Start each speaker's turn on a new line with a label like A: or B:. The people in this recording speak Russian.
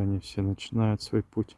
A: они все начинают свой путь.